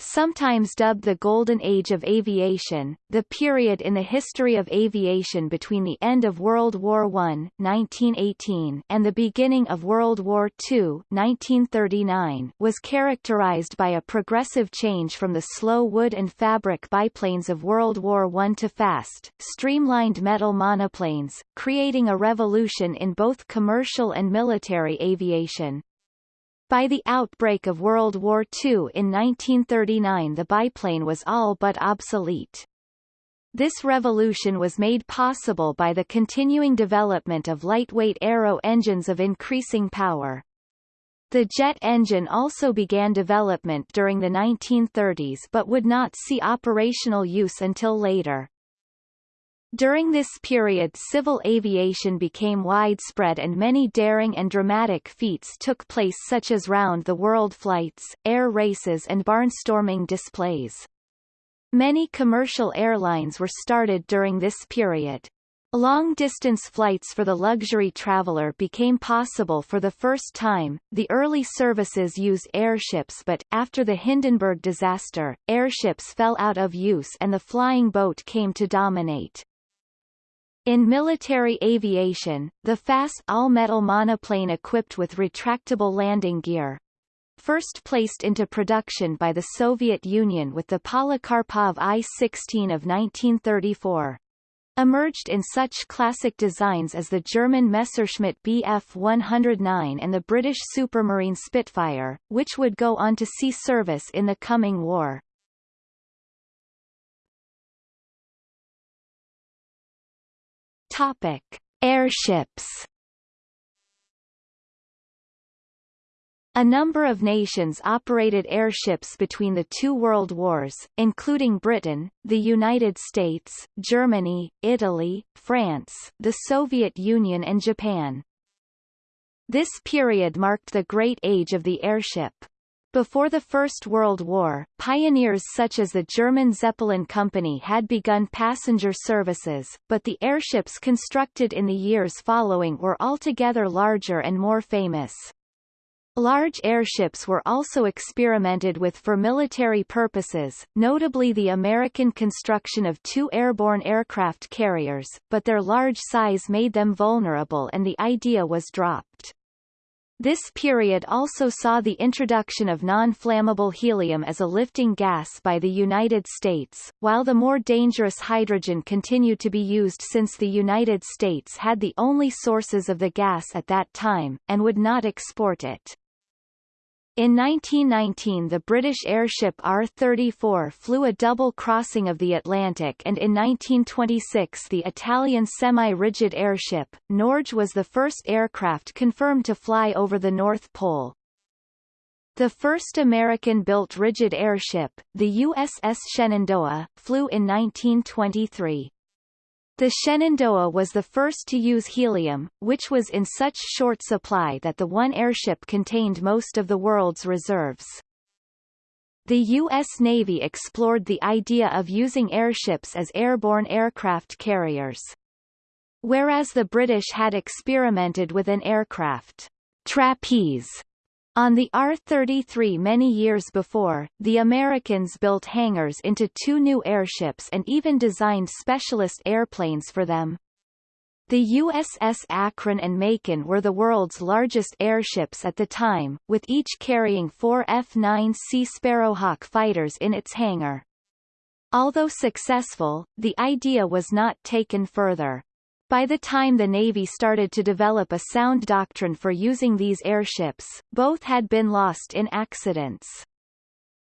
Sometimes dubbed the Golden Age of Aviation, the period in the history of aviation between the end of World War I 1918 and the beginning of World War II 1939 was characterized by a progressive change from the slow wood and fabric biplanes of World War I to fast, streamlined metal monoplanes, creating a revolution in both commercial and military aviation. By the outbreak of World War II in 1939 the biplane was all but obsolete. This revolution was made possible by the continuing development of lightweight aero engines of increasing power. The jet engine also began development during the 1930s but would not see operational use until later. During this period civil aviation became widespread and many daring and dramatic feats took place such as round-the-world flights, air races and barnstorming displays. Many commercial airlines were started during this period. Long-distance flights for the luxury traveler became possible for the first time. The early services used airships but, after the Hindenburg disaster, airships fell out of use and the flying boat came to dominate. In military aviation, the fast all-metal monoplane equipped with retractable landing gear, first placed into production by the Soviet Union with the Polikarpov I-16 of 1934 emerged in such classic designs as the German Messerschmitt Bf 109 and the British Supermarine Spitfire, which would go on to see service in the coming war. Topic: Airships. A number of nations operated airships between the two world wars, including Britain, the United States, Germany, Italy, France, the Soviet Union and Japan. This period marked the Great Age of the airship. Before the First World War, pioneers such as the German Zeppelin Company had begun passenger services, but the airships constructed in the years following were altogether larger and more famous. Large airships were also experimented with for military purposes, notably the American construction of two airborne aircraft carriers, but their large size made them vulnerable and the idea was dropped. This period also saw the introduction of non-flammable helium as a lifting gas by the United States, while the more dangerous hydrogen continued to be used since the United States had the only sources of the gas at that time, and would not export it. In 1919 the British airship R-34 flew a double crossing of the Atlantic and in 1926 the Italian semi-rigid airship, Norge was the first aircraft confirmed to fly over the North Pole. The first American-built rigid airship, the USS Shenandoah, flew in 1923. The Shenandoah was the first to use helium, which was in such short supply that the one airship contained most of the world's reserves. The U.S. Navy explored the idea of using airships as airborne aircraft carriers. Whereas the British had experimented with an aircraft trapeze on the R-33 many years before, the Americans built hangars into two new airships and even designed specialist airplanes for them. The USS Akron and Macon were the world's largest airships at the time, with each carrying four F-9C Sparrowhawk fighters in its hangar. Although successful, the idea was not taken further. By the time the Navy started to develop a sound doctrine for using these airships, both had been lost in accidents.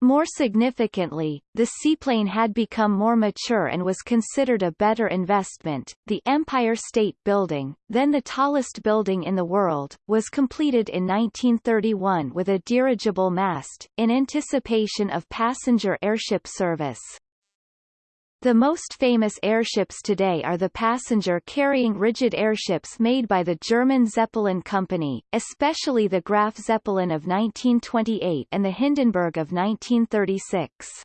More significantly, the seaplane had become more mature and was considered a better investment. The Empire State Building, then the tallest building in the world, was completed in 1931 with a dirigible mast, in anticipation of passenger airship service. The most famous airships today are the passenger-carrying rigid airships made by the German Zeppelin Company, especially the Graf Zeppelin of 1928 and the Hindenburg of 1936.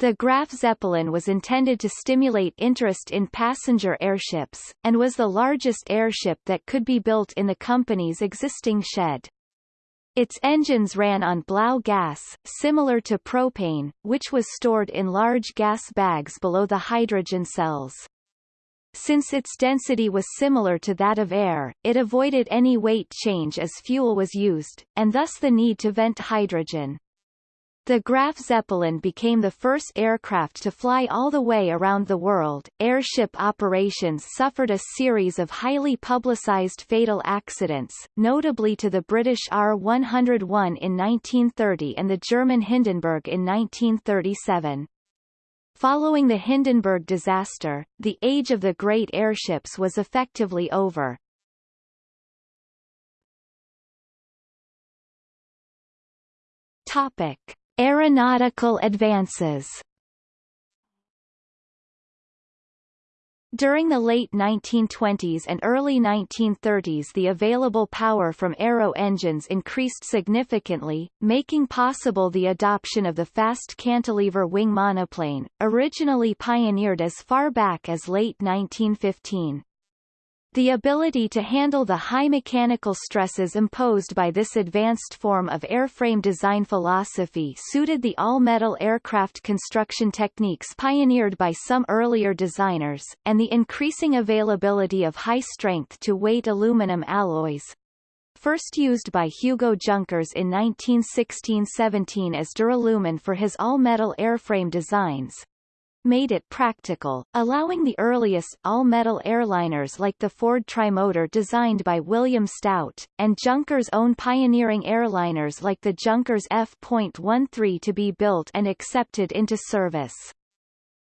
The Graf Zeppelin was intended to stimulate interest in passenger airships, and was the largest airship that could be built in the company's existing shed. Its engines ran on Blau gas, similar to propane, which was stored in large gas bags below the hydrogen cells. Since its density was similar to that of air, it avoided any weight change as fuel was used, and thus the need to vent hydrogen. The Graf Zeppelin became the first aircraft to fly all the way around the world. Airship operations suffered a series of highly publicized fatal accidents, notably to the British R-101 in 1930 and the German Hindenburg in 1937. Following the Hindenburg disaster, the age of the great airships was effectively over. Topic. Aeronautical advances During the late 1920s and early 1930s the available power from aero engines increased significantly, making possible the adoption of the fast cantilever wing monoplane, originally pioneered as far back as late 1915. The ability to handle the high mechanical stresses imposed by this advanced form of airframe design philosophy suited the all-metal aircraft construction techniques pioneered by some earlier designers, and the increasing availability of high-strength-to-weight aluminum alloys, first used by Hugo Junkers in 1916-17 as duralumin for his all-metal airframe designs, made it practical, allowing the earliest all-metal airliners like the Ford Trimotor designed by William Stout, and Junkers' own pioneering airliners like the Junkers F.13 to be built and accepted into service.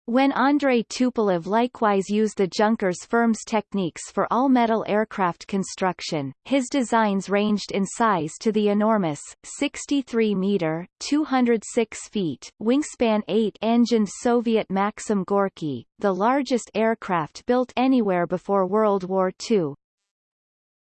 When Andrei Tupolev likewise used the Junkers firm's techniques for all-metal aircraft construction, his designs ranged in size to the enormous, 63-meter 206 feet wingspan 8-engined Soviet Maxim Gorky, the largest aircraft built anywhere before World War II.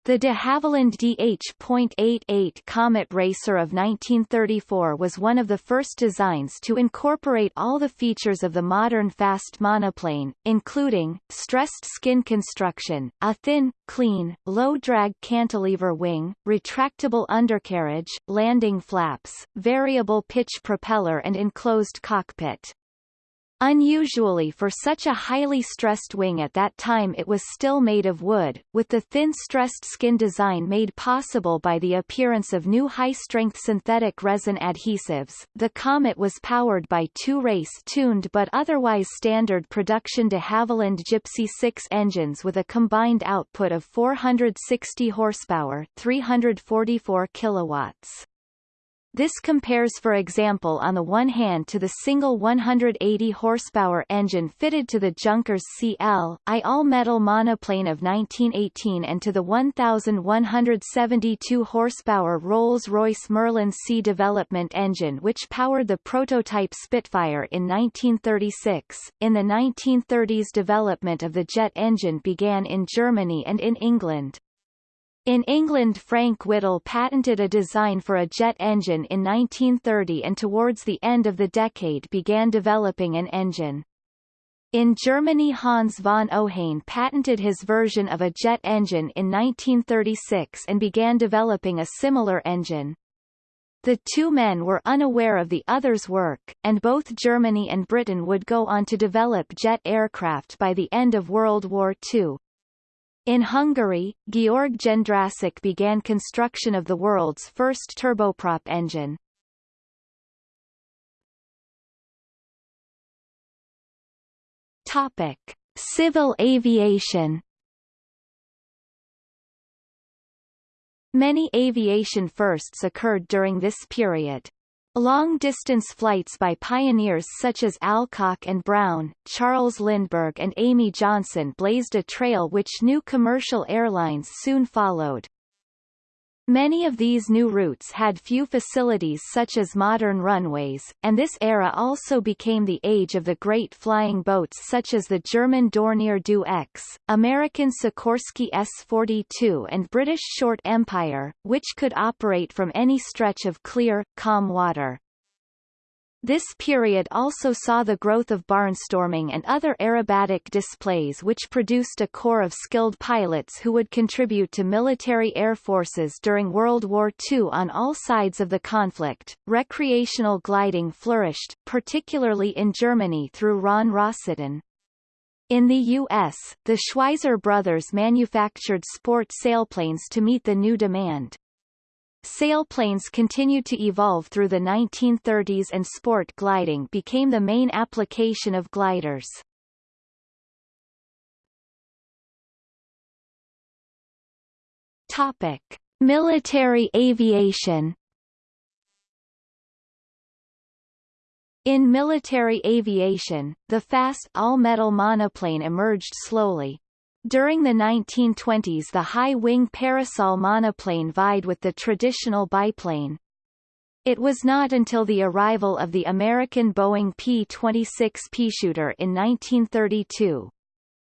The de Havilland DH.88 Comet Racer of 1934 was one of the first designs to incorporate all the features of the modern fast monoplane, including, stressed skin construction, a thin, clean, low-drag cantilever wing, retractable undercarriage, landing flaps, variable pitch propeller and enclosed cockpit. Unusually for such a highly stressed wing at that time it was still made of wood, with the thin stressed skin design made possible by the appearance of new high-strength synthetic resin adhesives. The Comet was powered by two race-tuned but otherwise standard production de Havilland Gipsy 6 engines with a combined output of 460 horsepower 344 kilowatts. This compares for example on the one hand to the single 180 horsepower engine fitted to the Junkers CL.I all-metal monoplane of 1918 and to the 1,172 horsepower Rolls-Royce Merlin C development engine which powered the prototype Spitfire in 1936. In the 1930s development of the jet engine began in Germany and in England. In England Frank Whittle patented a design for a jet engine in 1930 and towards the end of the decade began developing an engine. In Germany Hans von Ohain patented his version of a jet engine in 1936 and began developing a similar engine. The two men were unaware of the other's work, and both Germany and Britain would go on to develop jet aircraft by the end of World War II. In Hungary, Georg Jendrassik began construction of the world's first turboprop engine. Topic: Civil aviation. Many aviation firsts occurred during this period. Long-distance flights by pioneers such as Alcock and Brown, Charles Lindbergh and Amy Johnson blazed a trail which new commercial airlines soon followed. Many of these new routes had few facilities such as modern runways, and this era also became the age of the great flying boats such as the German Dornier Do X, American Sikorsky S-42 and British Short Empire, which could operate from any stretch of clear, calm water. This period also saw the growth of barnstorming and other aerobatic displays which produced a corps of skilled pilots who would contribute to military air forces during World War II on all sides of the conflict. Recreational gliding flourished, particularly in Germany through Rhön-Rossitten. In the U.S., the Schweizer brothers manufactured sport sailplanes to meet the new demand. Sailplanes continued to evolve through the 1930s and sport gliding became the main application of gliders. Topic: Military aviation. In military aviation, the fast all-metal monoplane emerged slowly, during the 1920s the high-wing parasol monoplane vied with the traditional biplane. It was not until the arrival of the American Boeing P-26 Peashooter in 1932,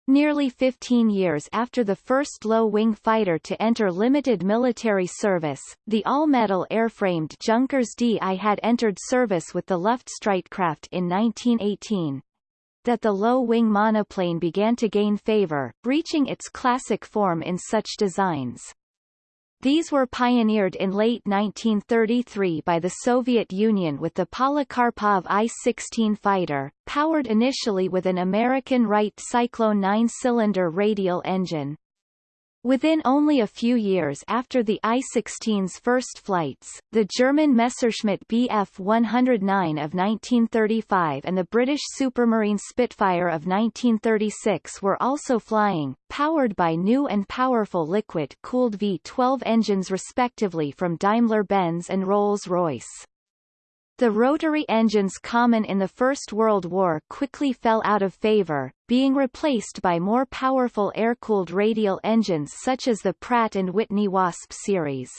nearly 15 years after the first low-wing fighter to enter limited military service, the all-metal airframed Junkers DI had entered service with the Luftstreitkräfte in 1918 that the low-wing monoplane began to gain favor, reaching its classic form in such designs. These were pioneered in late 1933 by the Soviet Union with the Polikarpov I-16 fighter, powered initially with an American Wright Cyclone 9-cylinder radial engine. Within only a few years after the I-16's first flights, the German Messerschmitt Bf 109 of 1935 and the British Supermarine Spitfire of 1936 were also flying, powered by new and powerful liquid-cooled V12 engines respectively from Daimler-Benz and Rolls-Royce. The rotary engines common in the First World War quickly fell out of favor, being replaced by more powerful air-cooled radial engines such as the Pratt & Whitney Wasp series.